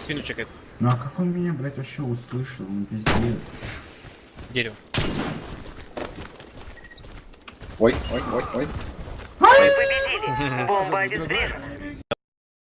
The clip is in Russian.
Свину чекает. Ну а как он меня, блядь, вообще услышал? Он пиздец. Дерево. Ой, ой, ой, ой. Мы победили. Бомба обезврежена.